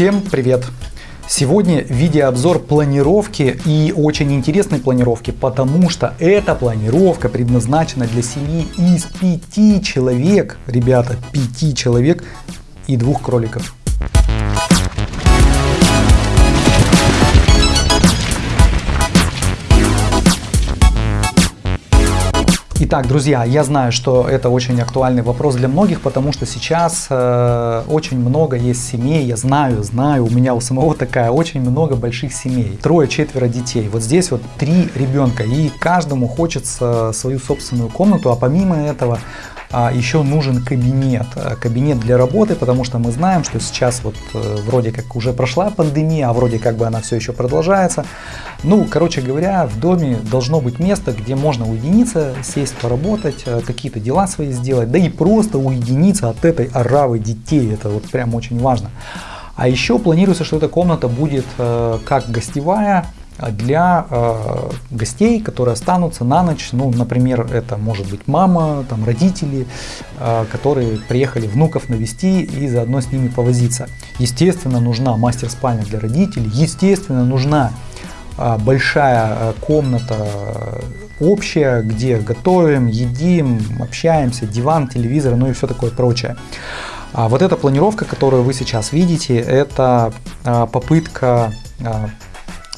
Всем привет! Сегодня видеообзор планировки и очень интересной планировки, потому что эта планировка предназначена для семьи из пяти человек, ребята, пяти человек и двух кроликов. Итак, друзья, я знаю, что это очень актуальный вопрос для многих, потому что сейчас э, очень много есть семей, я знаю, знаю, у меня у самого такая, очень много больших семей, трое-четверо детей. Вот здесь вот три ребенка, и каждому хочется свою собственную комнату, а помимо этого еще нужен кабинет. Э, кабинет для работы, потому что мы знаем, что сейчас вот э, вроде как уже прошла пандемия, а вроде как бы она все еще продолжается. Ну, короче говоря, в доме должно быть место, где можно уединиться, сесть, поработать, э, какие-то дела свои сделать, да и просто уединиться от этой оравы детей. Это вот прям очень важно. А еще планируется, что эта комната будет как гостевая, для э, гостей, которые останутся на ночь. Ну, например, это может быть мама, там, родители, э, которые приехали внуков навести и заодно с ними повозиться. Естественно, нужна мастер-спальня для родителей, естественно, нужна э, большая э, комната э, общая, где готовим, едим, общаемся, диван, телевизор, ну и все такое прочее. А вот эта планировка, которую вы сейчас видите, это э, попытка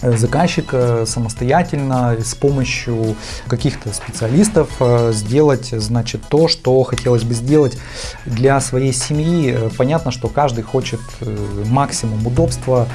заказчик э, самостоятельно с помощью каких-то специалистов э, сделать значит то, что хотелось бы сделать для своей семьи. Понятно, что каждый хочет максимум удобства,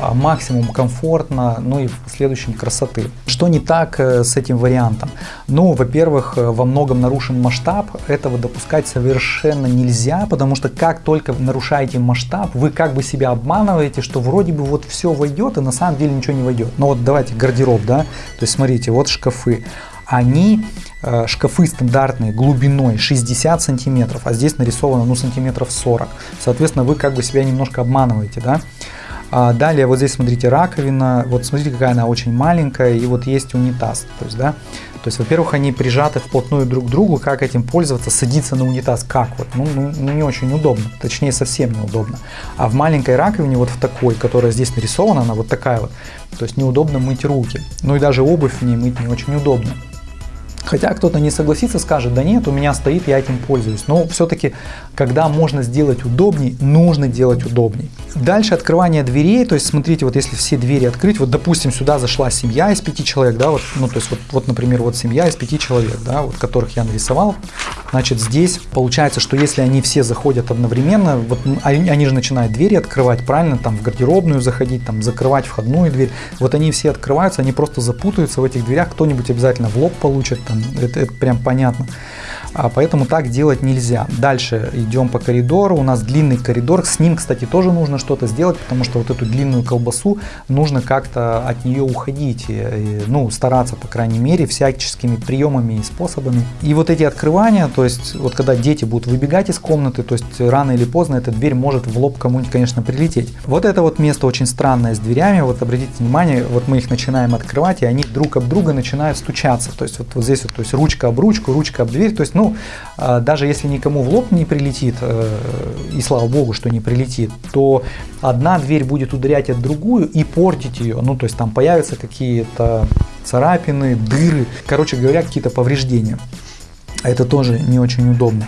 а, максимум комфортно, ну и в последующем красоты. Что не так с этим вариантом? Ну, во-первых, во многом нарушен масштаб, этого допускать совершенно нельзя, потому что как только нарушаете масштаб, вы как бы себя обманываете, что вроде бы вот все войдет, и на самом деле ничего не войдет. Но вот давайте гардероб, да, то есть смотрите, вот шкафы. Они, э, шкафы стандартные, глубиной 60 сантиметров, а здесь нарисовано, ну, сантиметров 40. Соответственно, вы как бы себя немножко обманываете, да. А далее вот здесь смотрите раковина, вот смотрите какая она очень маленькая и вот есть унитаз, то есть, да, то есть, во-первых, они прижаты вплотную друг к другу, как этим пользоваться, садиться на унитаз, как вот, ну, ну, ну не очень удобно, точнее совсем неудобно. А в маленькой раковине, вот в такой, которая здесь нарисована, она вот такая вот, то есть неудобно мыть руки, ну и даже обувь в ней мыть не очень удобно. Хотя кто-то не согласится, скажет, да нет, у меня стоит, я этим пользуюсь. Но все-таки, когда можно сделать удобней, нужно делать удобней. Дальше открывание дверей, то есть смотрите, вот если все двери открыть, вот допустим сюда зашла семья из пяти человек, да, вот, ну то есть вот, вот например, вот семья из пяти человек, да, вот которых я нарисовал, значит здесь получается, что если они все заходят одновременно, вот они, они же начинают двери открывать, правильно, там в гардеробную заходить, там закрывать входную дверь, вот они все открываются, они просто запутаются в этих дверях, кто-нибудь обязательно в лоб получит, там, это, это прям понятно. А поэтому так делать нельзя. Дальше идем по коридору, у нас длинный коридор, с ним, кстати, тоже нужно что-то сделать, потому что вот эту длинную колбасу нужно как-то от нее уходить, и, ну, стараться, по крайней мере, всяческими приемами и способами. И вот эти открывания, то есть вот когда дети будут выбегать из комнаты, то есть рано или поздно эта дверь может в лоб кому-нибудь, конечно, прилететь. Вот это вот место очень странное с дверями, вот обратите внимание, вот мы их начинаем открывать, и они друг об друга начинают стучаться, то есть вот, вот здесь вот, то есть ручка об ручку, ручка об дверь, то есть, ну, ну, а, даже если никому в лоб не прилетит, э, и слава богу, что не прилетит, то одна дверь будет ударять от другую и портить ее. Ну, то есть там появятся какие-то царапины, дыры, короче говоря, какие-то повреждения. Это тоже не очень удобно.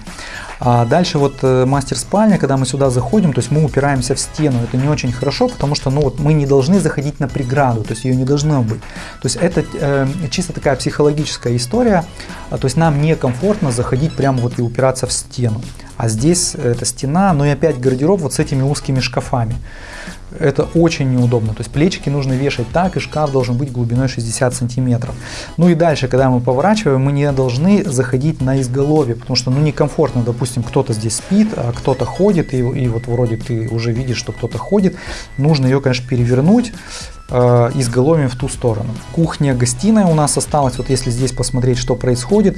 А дальше вот э, мастер спальня, когда мы сюда заходим, то есть мы упираемся в стену, это не очень хорошо, потому что ну вот мы не должны заходить на преграду, то есть ее не должно быть. То есть это э, чисто такая психологическая история, а, то есть нам некомфортно заходить прямо вот и упираться в стену. А здесь эта стена, но и опять гардероб вот с этими узкими шкафами. Это очень неудобно. То есть плечики нужно вешать так, и шкаф должен быть глубиной 60 сантиметров. Ну и дальше, когда мы поворачиваем, мы не должны заходить на изголовье, потому что ну некомфортно, допустим, кто-то здесь спит, а кто-то ходит, и, и вот вроде ты уже видишь, что кто-то ходит. Нужно ее, конечно, перевернуть э, изголовьем в ту сторону. Кухня-гостиная у нас осталась, вот если здесь посмотреть, что происходит,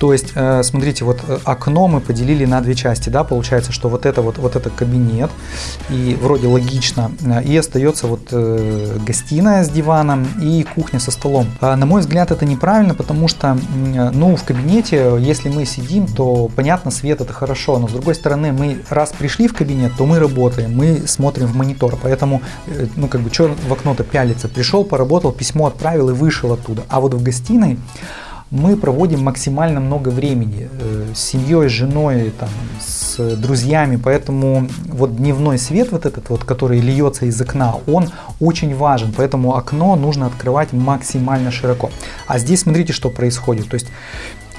То есть, э, смотрите, вот э, окно мы поделили на две части, да, получается, что вот это вот, вот это кабинет, и вроде логично, э, и остается вот гостиная с диваном и кухня со столом. А, на мой взгляд, это неправильно, потому что, ну, в кабинете, если мы сидим, то, понятно, свет это хорошо, но с другой стороны, мы раз пришли в кабинет, то мы работаем, мы смотрим в монитор, поэтому, ну, как бы, что в окно-то пялиться, пришел, поработал, письмо отправил и вышел оттуда, а вот в гостиной мы проводим максимально много времени э, с семьей, с женой, там, с друзьями, поэтому вот дневной свет вот этот вот, который льется из окна, он очень важен, поэтому окно нужно открывать максимально широко. А здесь смотрите, что происходит, то есть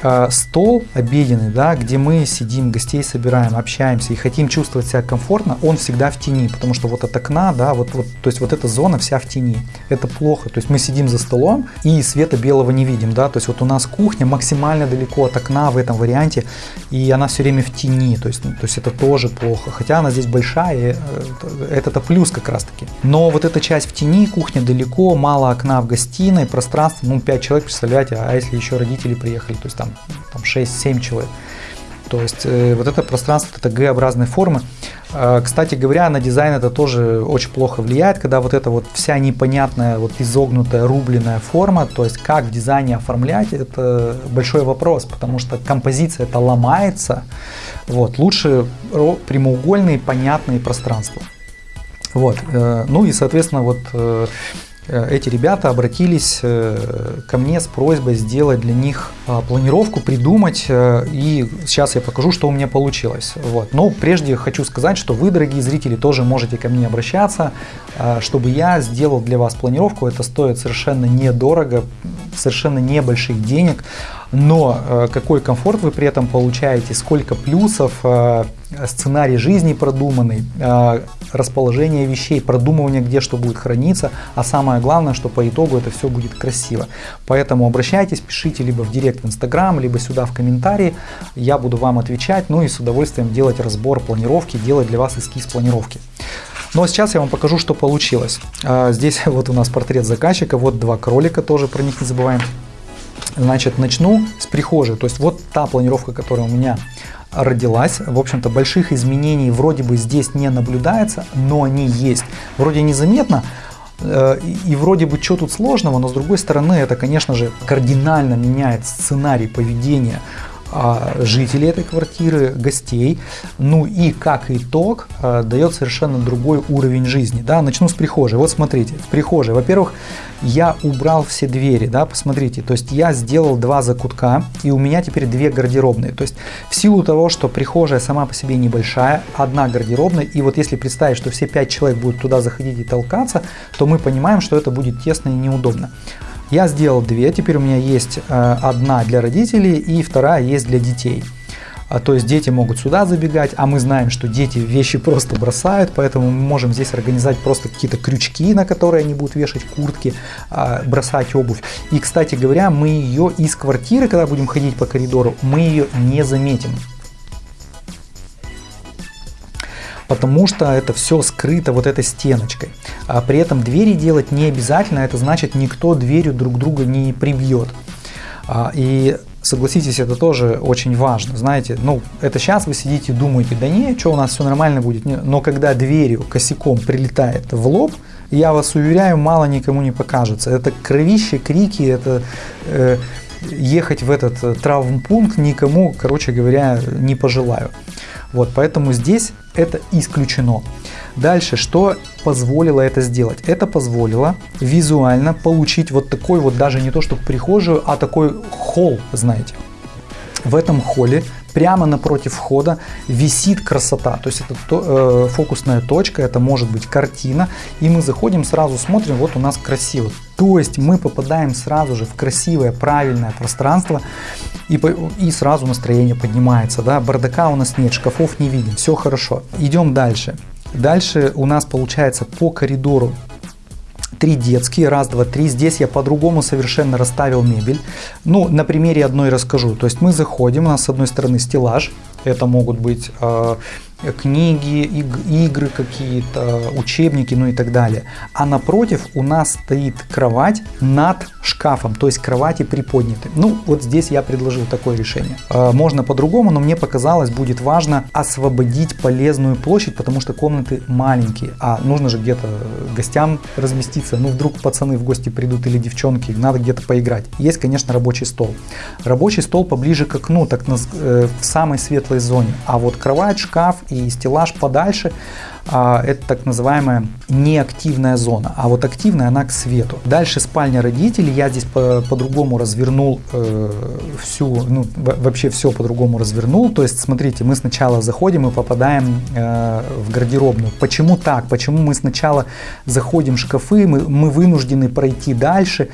Э, стол обеденный, да, где мы сидим, гостей собираем, общаемся и хотим чувствовать себя комфортно, он всегда в тени, потому что вот от окна, да, вот, вот, то есть вот эта зона вся в тени. Это плохо, то есть мы сидим за столом и света белого не видим, да, то есть вот у нас кухня максимально далеко от окна в этом варианте, и она все время в тени, то есть, то есть это тоже плохо, хотя она здесь большая, и, э, это-то плюс как раз таки. Но вот эта часть в тени, кухня далеко, мало окна в гостиной, пространство, ну 5 человек, представляете, а если еще родители приехали, то есть там там 6-7 человек. То есть э, вот это пространство, это Г-образной формы. Э, кстати говоря, на дизайн это тоже очень плохо влияет, когда вот эта вот вся непонятная, вот изогнутая, рубленная форма, то есть как в дизайне оформлять, это большой вопрос, потому что композиция это ломается. Вот, лучше прямоугольные, понятные пространства. Вот, э, ну и соответственно вот э, эти ребята обратились э, ко мне с просьбой сделать для них а, планировку, придумать, э, и сейчас я покажу, что у меня получилось. Вот. Но прежде хочу сказать, что вы, дорогие зрители, тоже можете ко мне обращаться, чтобы я сделал для вас планировку. Это стоит совершенно недорого, совершенно небольших денег но э, какой комфорт вы при этом получаете, сколько плюсов, э, сценарий жизни продуманный, э, расположение вещей, продумывание, где что будет храниться, а самое главное, что по итогу это все будет красиво. Поэтому обращайтесь, пишите либо в директ в Инстаграм, либо сюда в комментарии, я буду вам отвечать, ну и с удовольствием делать разбор планировки, делать для вас эскиз планировки. Ну а сейчас я вам покажу, что получилось. Здесь вот у нас портрет заказчика, вот два кролика, тоже про них не забываем. Значит, начну с прихожей. То есть вот та планировка, которая у меня родилась. В общем-то, больших изменений вроде бы здесь не наблюдается, но они есть. Вроде незаметно, э, и вроде бы что тут сложного, но с другой стороны это, конечно же, кардинально меняет сценарий поведения а, жителей этой квартиры, гостей. Ну и как итог а, дает совершенно другой уровень жизни. Да? Начну с прихожей. Вот смотрите, в прихожей, во-первых, я убрал все двери, да, посмотрите, то есть я сделал два закутка, и у меня теперь две гардеробные. То есть в силу того, что прихожая сама по себе небольшая, одна гардеробная, и вот если представить, что все пять человек будут туда заходить и толкаться, то мы понимаем, что это будет тесно и неудобно. Я сделал две, теперь у меня есть э, одна для родителей и вторая есть для детей. А, то есть дети могут сюда забегать, а мы знаем, что дети вещи просто бросают, поэтому мы можем здесь организовать просто какие-то крючки, на которые они будут вешать куртки, а, бросать обувь. И, кстати говоря, мы ее из квартиры, когда будем ходить по коридору, мы ее не заметим. Потому что это все скрыто вот этой стеночкой. А при этом двери делать не обязательно, это значит никто дверью друг друга не прибьет. А, и согласитесь, это тоже очень важно. Знаете, ну, это сейчас вы сидите и думаете, да не, что у нас все нормально будет. Но когда дверью, косяком прилетает в лоб, я вас уверяю, мало никому не покажется. Это кровище, крики, это э, ехать в этот э, травмпункт никому, короче говоря, не пожелаю. Вот, поэтому здесь это исключено. Дальше, что позволило это сделать? Это позволило визуально получить вот такой вот, даже не то что прихожую, а такой холл, знаете. В этом холле прямо напротив входа висит красота. То есть это то, э, фокусная точка, это может быть картина. И мы заходим, сразу смотрим, вот у нас красиво. То есть мы попадаем сразу же в красивое, правильное пространство. И, и сразу настроение поднимается. Да? Бардака у нас нет, шкафов не видим, все хорошо. Идем дальше. Дальше у нас получается по коридору три детские, раз, два, три. Здесь я по-другому совершенно расставил мебель. Ну, на примере одной расскажу. То есть мы заходим, у нас с одной стороны стеллаж, это могут быть э, книги, игры какие-то, учебники, ну и так далее. А напротив у нас стоит кровать над шкафом, то есть кровати приподняты. Ну, вот здесь я предложил такое решение. Э, можно по-другому, но мне показалось, будет важно освободить полезную площадь, потому что комнаты маленькие, а нужно же где-то гостям разместиться. Ну, вдруг пацаны в гости придут или девчонки, надо где-то поиграть. Есть, конечно, рабочий стол. Рабочий стол поближе к окну, так на, э, в самой светлой зоне. А вот кровать, шкаф и стеллаж подальше это так называемая неактивная зона, а вот активная она к свету. Дальше спальня родителей, я здесь по-другому по развернул э, всю, ну вообще все по-другому развернул, то есть смотрите, мы сначала заходим и попадаем э, в гардеробную. Почему так? Почему мы сначала заходим в шкафы, мы, мы вынуждены пройти дальше?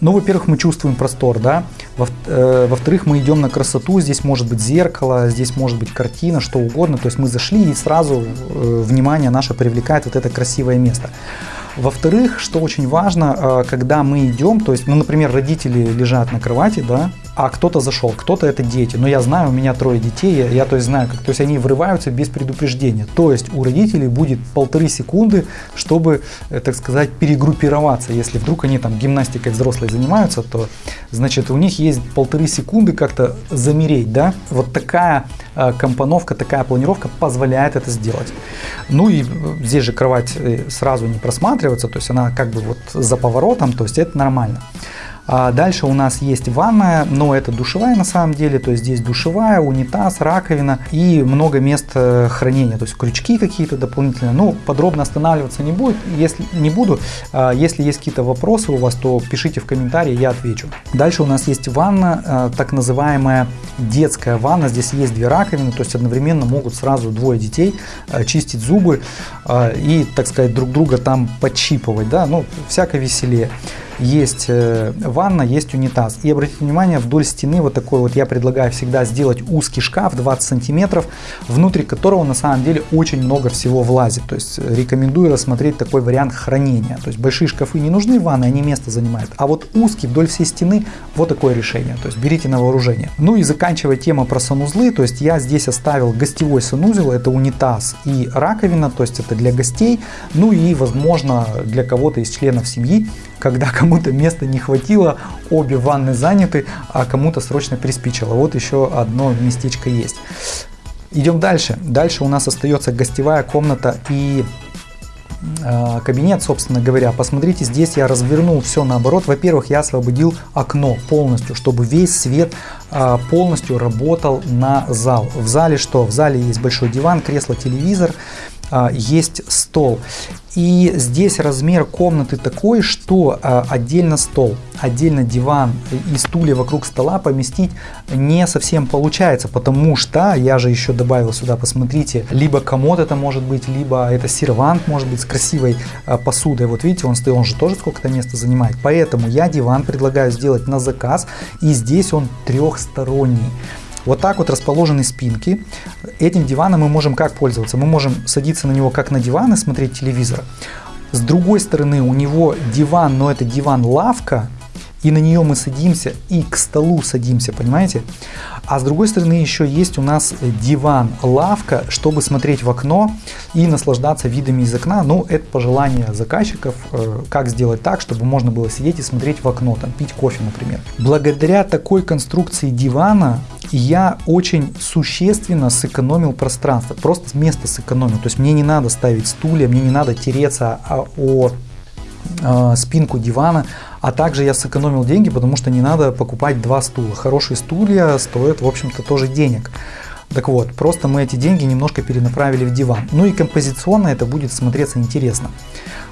Ну, во-первых, мы чувствуем простор, да, Во, э, во-вторых, мы идем на красоту, здесь может быть зеркало, здесь может быть картина, что угодно, то есть мы зашли и сразу э, внимание внимание наше привлекает вот это красивое место. Во-вторых, что очень важно, э, когда мы идем, то есть, ну, например, родители лежат на кровати, да, а кто-то зашел, кто-то это дети. Но я знаю, у меня трое детей, я, я то есть знаю, как, то есть они врываются без предупреждения. То есть у родителей будет полторы секунды, чтобы, э, так сказать, перегруппироваться. Если вдруг они там гимнастикой взрослой занимаются, то значит у них есть полторы секунды как-то замереть, да. Вот такая э, компоновка, такая планировка позволяет это сделать. Ну и э, здесь же кровать сразу не просматривается, то есть она как бы вот за поворотом, то есть это нормально. А дальше у нас есть ванная, но это душевая на самом деле, то есть здесь душевая, унитаз, раковина и много мест э, хранения, то есть крючки какие-то дополнительные. Ну, подробно останавливаться не, будет, если, не буду. А если есть какие-то вопросы у вас, то пишите в комментарии, я отвечу. Дальше у нас есть ванна, э, так называемая детская ванна. Здесь есть две раковины, то есть одновременно могут сразу двое детей э, чистить зубы и, так сказать, друг друга там подчипывать, да, ну, всяко веселее есть э, ванна, есть унитаз. И обратите внимание, вдоль стены вот такой вот я предлагаю всегда сделать узкий шкаф 20 сантиметров, внутри которого на самом деле очень много всего влазит. То есть э, рекомендую рассмотреть такой вариант хранения. То есть большие шкафы не нужны, ванны, они место занимают. А вот узкий вдоль всей стены, вот такое решение. То есть берите на вооружение. Ну и заканчивая тему про санузлы, то есть я здесь оставил гостевой санузел, это унитаз и раковина, то есть это для гостей. Ну и возможно для кого-то из членов семьи когда кому-то места не хватило, обе ванны заняты, а кому-то срочно приспичило. Вот еще одно местечко есть. Идем дальше. Дальше у нас остается гостевая комната и э, кабинет, собственно говоря. Посмотрите, здесь я развернул все наоборот. Во-первых, я освободил окно полностью, чтобы весь свет э, полностью работал на зал. В зале что? В зале есть большой диван, кресло, телевизор, есть стол. И здесь размер комнаты такой, что а, отдельно стол, отдельно диван и стулья вокруг стола поместить не совсем получается, потому что я же еще добавил сюда, посмотрите, либо комод это может быть, либо это сервант может быть с красивой а, посудой. Вот видите, он стоит, он же тоже сколько-то места занимает. Поэтому я диван предлагаю сделать на заказ, и здесь он трехсторонний. Вот так вот расположены спинки. Этим диваном мы можем как пользоваться? Мы можем садиться на него как на диван и смотреть телевизор. С другой стороны у него диван, но это диван-лавка, и на нее мы садимся и к столу садимся, понимаете? А с другой стороны еще есть у нас диван, лавка, чтобы смотреть в окно и наслаждаться видами из окна. Ну, это пожелание заказчиков, э, как сделать так, чтобы можно было сидеть и смотреть в окно, там пить кофе, например. Благодаря такой конструкции дивана я очень существенно сэкономил пространство, просто место сэкономил. То есть мне не надо ставить стулья, мне не надо тереться о, о э, спинку дивана, а также я сэкономил деньги, потому что не надо покупать два стула. Хорошие стулья стоят, в общем-то, тоже денег. Так вот, просто мы эти деньги немножко перенаправили в диван. Ну и композиционно это будет смотреться интересно.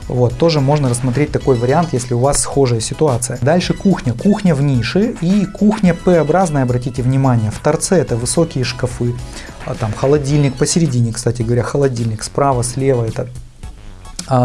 Вот, тоже можно рассмотреть такой вариант, если у вас схожая ситуация. Дальше кухня. Кухня в нише и кухня П-образная, обратите внимание. В торце это высокие шкафы, а там холодильник посередине, кстати говоря, холодильник справа, слева это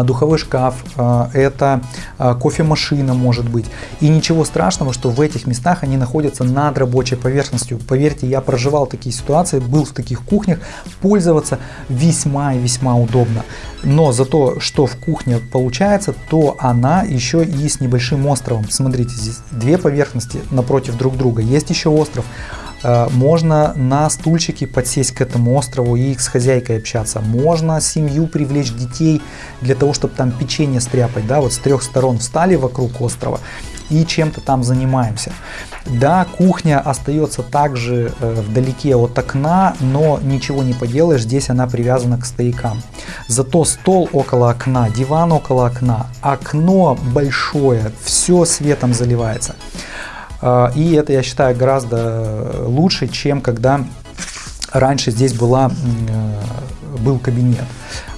духовой шкаф, а, это а, кофемашина может быть. И ничего страшного, что в этих местах они находятся над рабочей поверхностью. Поверьте, я проживал такие ситуации, был в таких кухнях, пользоваться весьма и весьма удобно. Но за то, что в кухне получается, то она еще и с небольшим островом. Смотрите, здесь две поверхности напротив друг друга. Есть еще остров. Э, можно на стульчике подсесть к этому острову и с хозяйкой общаться. Можно семью привлечь детей для того, чтобы там печенье стряпать. Да, вот с трех сторон встали вокруг острова и чем-то там занимаемся. Да, кухня остается также э, вдалеке от окна, но ничего не поделаешь, здесь она привязана к стоякам. Зато стол около окна, диван около окна, окно большое, все светом заливается. Э, и это, я считаю, гораздо лучше, чем когда раньше здесь была, э, был кабинет.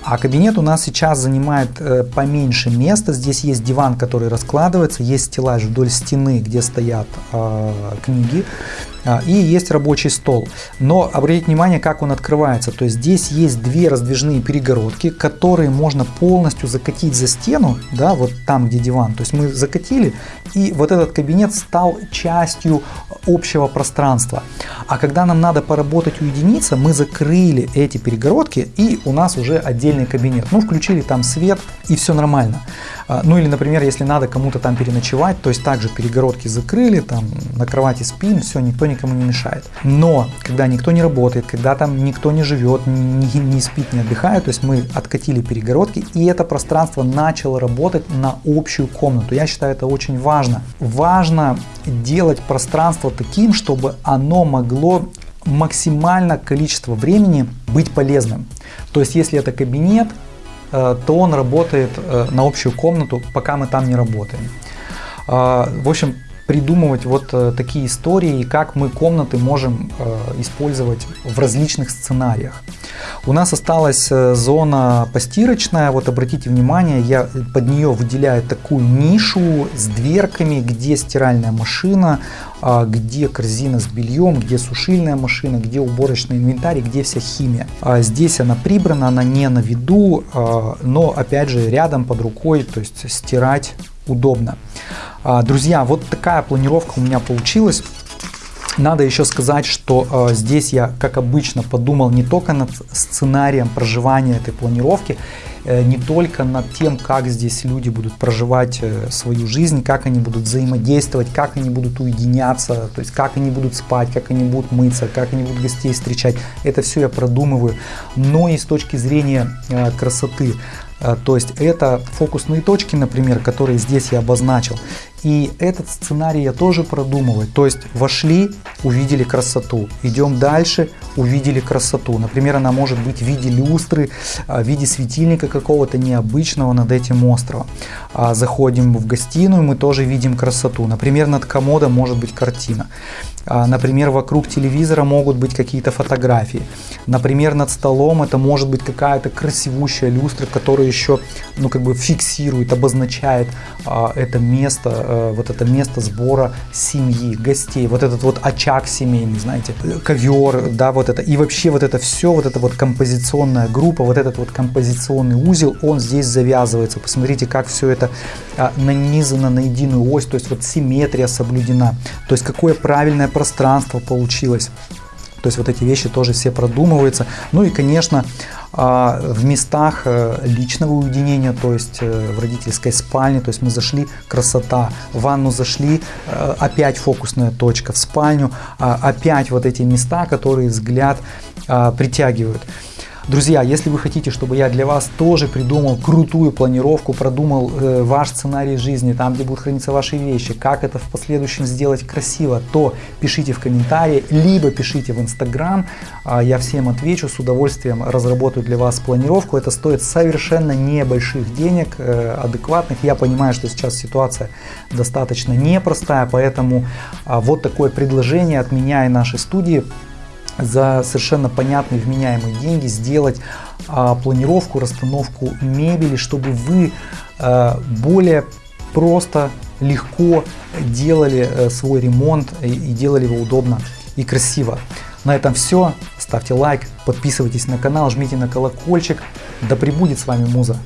А кабинет у нас сейчас занимает э, поменьше места. Здесь есть диван, который раскладывается, есть стеллаж вдоль стены, где стоят э, книги. А, и есть рабочий стол. Но обратите внимание, как он открывается. То есть здесь есть две раздвижные перегородки, которые можно полностью закатить за стену, да, вот там, где диван. То есть мы закатили, и вот этот кабинет стал частью общего пространства. А когда нам надо поработать уединиться, мы закрыли эти перегородки, и у нас уже отдельный кабинет. Ну, включили там свет, и все нормально. А, ну или, например, если надо кому-то там переночевать, то есть также перегородки закрыли, там на кровати спим, все, никто никому не мешает. Но когда никто не работает, когда там никто не живет, не, не спит, не отдыхает, то есть мы откатили перегородки, и это пространство начало работать на общую комнату. Я считаю это очень важно. Важно делать пространство таким, чтобы оно могло максимально количество времени быть полезным. То есть если это кабинет, то он работает э, на общую комнату, пока мы там не работаем. Э, в общем, придумывать вот такие истории, как мы комнаты можем использовать в различных сценариях. У нас осталась зона постирочная, вот обратите внимание, я под нее выделяю такую нишу с дверками, где стиральная машина, а, где корзина с бельем, где сушильная машина, где уборочный инвентарь, где вся химия. А, здесь она прибрана, она не на виду, а, но опять же рядом под рукой, то есть стирать удобно. Друзья, вот такая планировка у меня получилась. Надо еще сказать, что э, здесь я, как обычно, подумал не только над сценарием проживания этой планировки, э, не только над тем, как здесь люди будут проживать э, свою жизнь, как они будут взаимодействовать, как они будут уединяться, то есть как они будут спать, как они будут мыться, как они будут гостей встречать. Это все я продумываю, но и с точки зрения э, красоты. Э, то есть это фокусные точки, например, которые здесь я обозначил. И этот сценарий я тоже продумываю. То есть вошли, увидели красоту. Идем дальше, увидели красоту. Например, она может быть в виде люстры, а, в виде светильника какого-то необычного над этим островом. А, заходим в гостиную, мы тоже видим красоту. Например, над комодом может быть картина. А, например, вокруг телевизора могут быть какие-то фотографии. Например, над столом это может быть какая-то красивущая люстра, которая еще ну, как бы фиксирует, обозначает это место, а, вот это место сбора семьи, гостей, вот этот вот очаг семейный, знаете, ковер, да, вот это, и вообще вот это все, вот эта вот композиционная группа, вот этот вот композиционный узел, он здесь завязывается. Посмотрите, как все это а, нанизано на единую ось, то есть вот симметрия соблюдена, то есть какое правильное пространство получилось. То есть вот эти вещи тоже все продумываются. Ну и, конечно, а, в местах э, личного уединения, то есть э, в родительской спальне, то есть мы зашли, красота, в ванну зашли, э, опять фокусная точка, в спальню, а, опять вот эти места, которые взгляд а, притягивают. Друзья, если вы хотите, чтобы я для вас тоже придумал крутую планировку, продумал э, ваш сценарий жизни, там, где будут храниться ваши вещи, как это в последующем сделать красиво, то пишите в комментарии, либо пишите в Инстаграм, э, я всем отвечу, с удовольствием разработаю для вас планировку. Это стоит совершенно небольших денег, э, адекватных. Я понимаю, что сейчас ситуация достаточно непростая, поэтому э, вот такое предложение от меня и нашей студии за совершенно понятные вменяемые деньги сделать а, планировку, расстановку мебели, чтобы вы а, более просто, легко делали а, свой ремонт и, и делали его удобно и красиво. На этом все. Ставьте лайк, подписывайтесь на канал, жмите на колокольчик. Да пребудет с вами Муза.